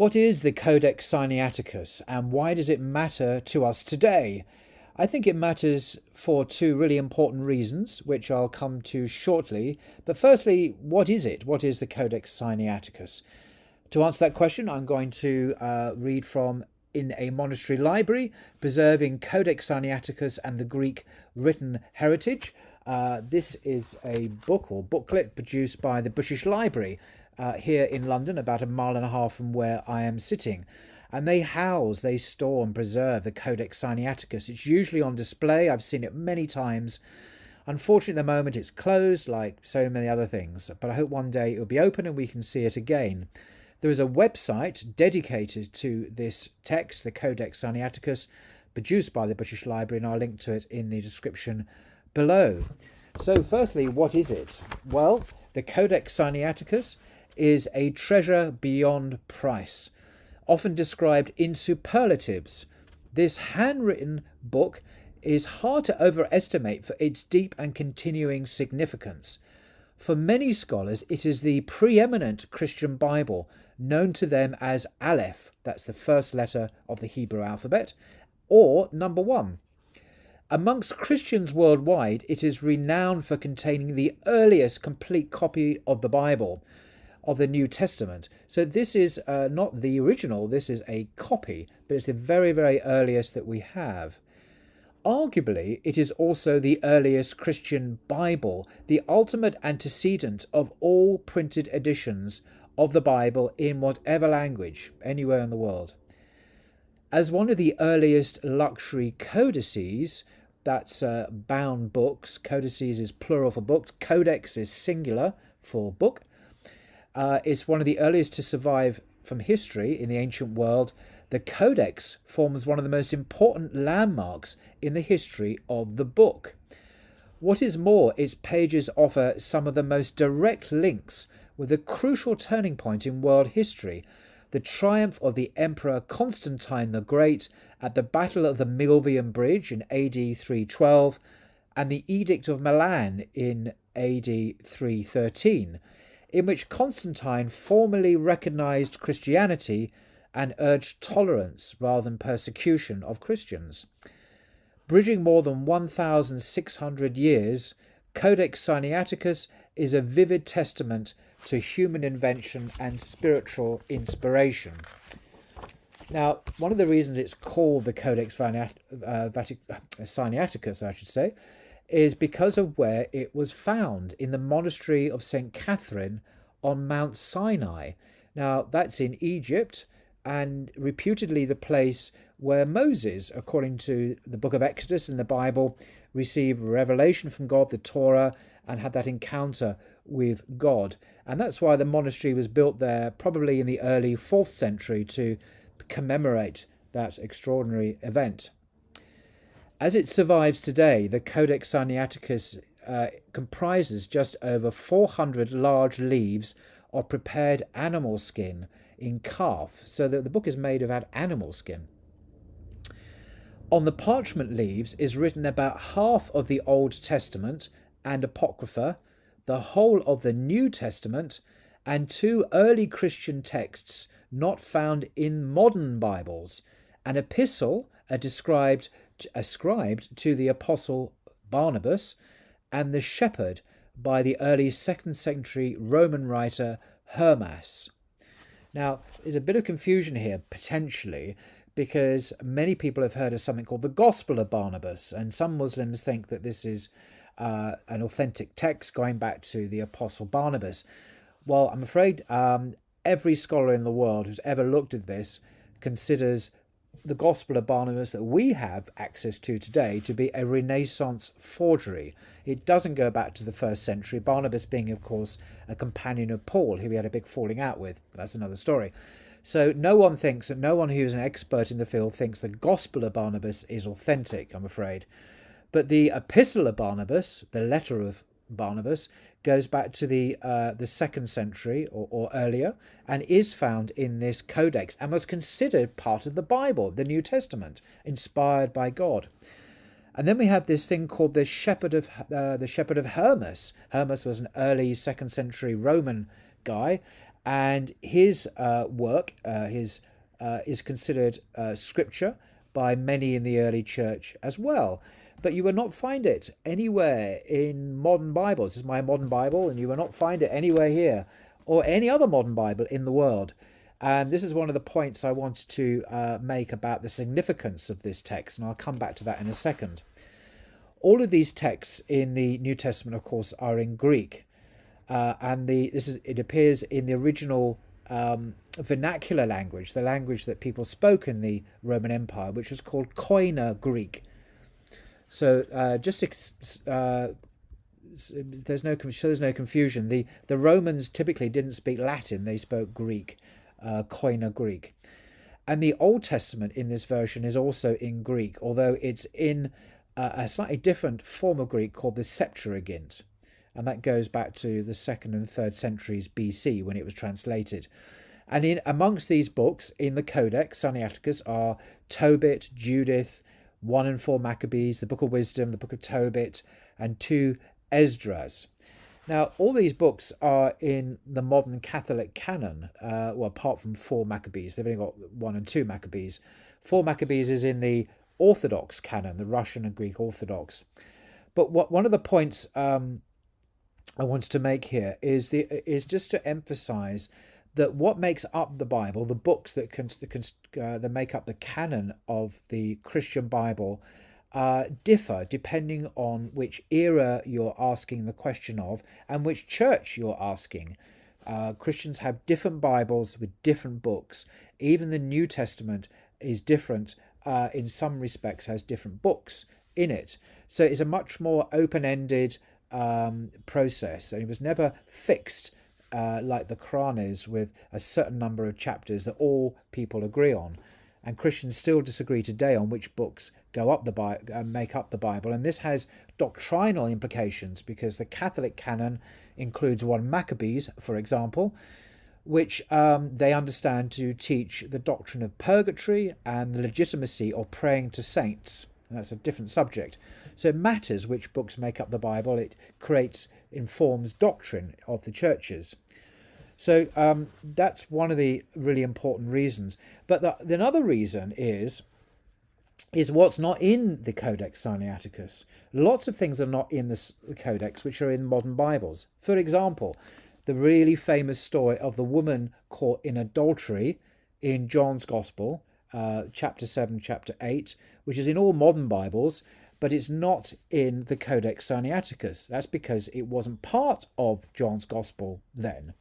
What is the Codex Sinaiticus and why does it matter to us today? I think it matters for two really important reasons, which I'll come to shortly. But firstly, what is it? What is the Codex Sinaiticus? To answer that question, I'm going to uh, read from in a monastery library, preserving Codex Sinaiticus and the Greek written heritage. Uh, this is a book or booklet produced by the British Library uh, here in London, about a mile and a half from where I am sitting. And they house, they store and preserve the Codex Sinaiticus. It's usually on display. I've seen it many times. Unfortunately, at the moment, it's closed like so many other things. But I hope one day it will be open and we can see it again. There is a website dedicated to this text, the Codex Sinaiticus, produced by the British Library, and I'll link to it in the description below. So, firstly, what is it? Well, the Codex Sinaiticus is a treasure beyond price, often described in superlatives. This handwritten book is hard to overestimate for its deep and continuing significance. For many scholars, it is the preeminent Christian Bible, known to them as Aleph, that's the first letter of the Hebrew alphabet, or number one. Amongst Christians worldwide, it is renowned for containing the earliest complete copy of the Bible, of the New Testament. So this is uh, not the original, this is a copy, but it's the very, very earliest that we have. Arguably, it is also the earliest Christian Bible, the ultimate antecedent of all printed editions of the Bible in whatever language, anywhere in the world. As one of the earliest luxury codices, that's uh, bound books, codices is plural for books, codex is singular for book, uh, is one of the earliest to survive from history in the ancient world. The Codex forms one of the most important landmarks in the history of the book. What is more, its pages offer some of the most direct links with a crucial turning point in world history the triumph of the Emperor Constantine the Great at the Battle of the Milvian Bridge in AD 312 and the Edict of Milan in AD 313 in which Constantine formally recognized Christianity and urged tolerance rather than persecution of Christians. Bridging more than 1,600 years, Codex Sinaiticus is a vivid testament to human invention and spiritual inspiration. Now, one of the reasons it's called the Codex Sinaiticus, uh, I should say, is because of where it was found in the monastery of St. Catherine on Mount Sinai. Now, that's in Egypt and reputedly the place where Moses, according to the book of Exodus in the Bible, received revelation from God, the Torah, and had that encounter with God. And that's why the monastery was built there, probably in the early 4th century, to commemorate that extraordinary event. As it survives today, the Codex Sinaiticus uh, comprises just over 400 large leaves of prepared animal skin in calf, so that the book is made of animal skin. On the parchment leaves is written about half of the Old Testament and Apocrypha, the whole of the New Testament, and two early Christian texts not found in modern Bibles, an epistle are described ascribed to the apostle Barnabas and the shepherd by the early second century Roman writer Hermas. Now, there's a bit of confusion here, potentially, because many people have heard of something called the Gospel of Barnabas, and some Muslims think that this is uh, an authentic text going back to the Apostle Barnabas. Well, I'm afraid um, every scholar in the world who's ever looked at this considers the Gospel of Barnabas that we have access to today to be a Renaissance forgery. It doesn't go back to the first century, Barnabas being, of course, a companion of Paul, who he had a big falling out with. That's another story. So no one thinks that no one who is an expert in the field thinks the Gospel of Barnabas is authentic, I'm afraid. But the Epistle of Barnabas, the letter of Barnabas, goes back to the uh, the second century or, or earlier and is found in this codex and was considered part of the Bible, the New Testament, inspired by God. And then we have this thing called the Shepherd of uh, the Shepherd of Hermas. Hermas was an early second century Roman guy, And his uh, work, uh, his uh, is considered uh, scripture by many in the early church as well. But you will not find it anywhere in modern Bibles. This is my modern Bible, and you will not find it anywhere here or any other modern Bible in the world. And this is one of the points I wanted to uh, make about the significance of this text, and I'll come back to that in a second. All of these texts in the New Testament, of course, are in Greek, uh, and the this is it appears in the original um, vernacular language, the language that people spoke in the Roman Empire, which was called Koine Greek. So uh, just uh, there's no there's no confusion. The the Romans typically didn't speak Latin; they spoke Greek, uh, Koine Greek, and the Old Testament in this version is also in Greek, although it's in uh, a slightly different form of Greek called the Septuagint, and that goes back to the second and third centuries BC when it was translated. And in amongst these books in the Codex Sinaiticus are Tobit, Judith, one and four Maccabees, the Book of Wisdom, the Book of Tobit, and two Esdras. Now, all these books are in the modern Catholic canon, uh, well, apart from four Maccabees. They've only got one and two Maccabees. Four Maccabees is in the Orthodox canon, the Russian and Greek Orthodox. But what one of the points um, I wanted to make here is the is just to emphasize that what makes up the Bible, the books that can, uh, that make up the canon of the Christian Bible, uh, differ depending on which era you're asking the question of and which church you're asking. Uh, Christians have different Bibles with different books. Even the New Testament is different uh, in some respects, has different books in it. So it's a much more open ended um, process, and it was never fixed uh, like the Quran is, with a certain number of chapters that all people agree on. And Christians still disagree today on which books go up the Bible uh, make up the Bible. And this has doctrinal implications because the Catholic canon includes one Maccabees, for example, which um, they understand to teach the doctrine of purgatory and the legitimacy of praying to saints. And that's a different subject. So it matters which books make up the Bible. It creates informs doctrine of the churches. So um, that's one of the really important reasons. But the, the another reason is is what's not in the Codex Sinaiticus. Lots of things are not in the Codex which are in modern Bibles. For example, the really famous story of the woman caught in adultery in John's Gospel, uh, chapter 7, chapter 8, which is in all modern Bibles, but it's not in the Codex Sinaiticus. That's because it wasn't part of John's Gospel then.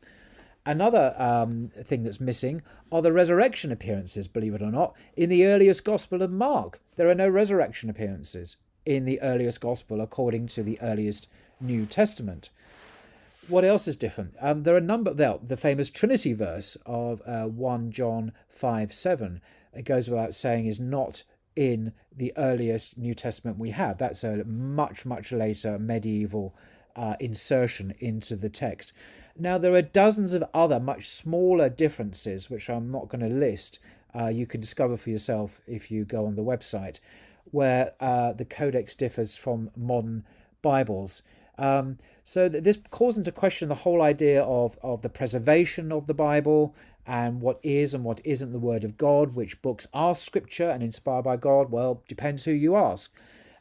Another um, thing that's missing are the resurrection appearances, believe it or not. In the earliest Gospel of Mark, there are no resurrection appearances in the earliest Gospel according to the earliest New Testament. What else is different? Um, there are a number, the famous Trinity verse of uh, 1 John 5 7, it goes without saying, is not in the earliest New Testament we have. That's a much, much later medieval uh, insertion into the text. Now, there are dozens of other much smaller differences, which I'm not going to list. Uh, you can discover for yourself if you go on the website, where uh, the codex differs from modern Bibles. Um, so this calls into question the whole idea of, of the preservation of the Bible and what is and what isn't the Word of God, which books are scripture and inspired by God. Well, depends who you ask.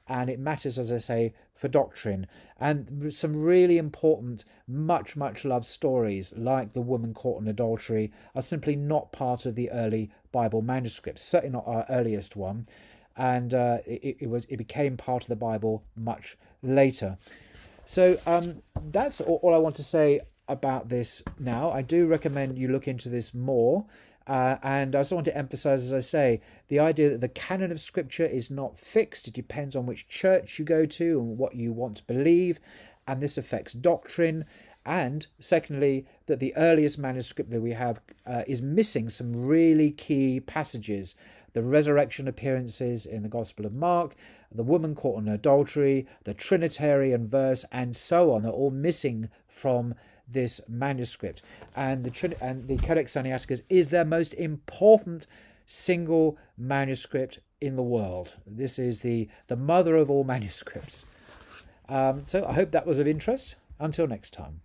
And it matters, as I say, for doctrine. And some really important, much, much loved stories, like the woman caught in adultery, are simply not part of the early Bible manuscripts, certainly not our earliest one. And uh, it, it, was it became part of the Bible much later. So um, that's all, all I want to say about this now. I do recommend you look into this more. Uh, and I also want to emphasize, as I say, the idea that the canon of scripture is not fixed. It depends on which church you go to and what you want to believe. And this affects doctrine. And secondly, that the earliest manuscript that we have uh, is missing some really key passages. The resurrection appearances in the Gospel of Mark, the woman caught in adultery, the Trinitarian verse, and so on are all missing from this manuscript. And the, and the Codex Sinaiticus is their most important single manuscript in the world. This is the, the mother of all manuscripts. Um, so I hope that was of interest. Until next time.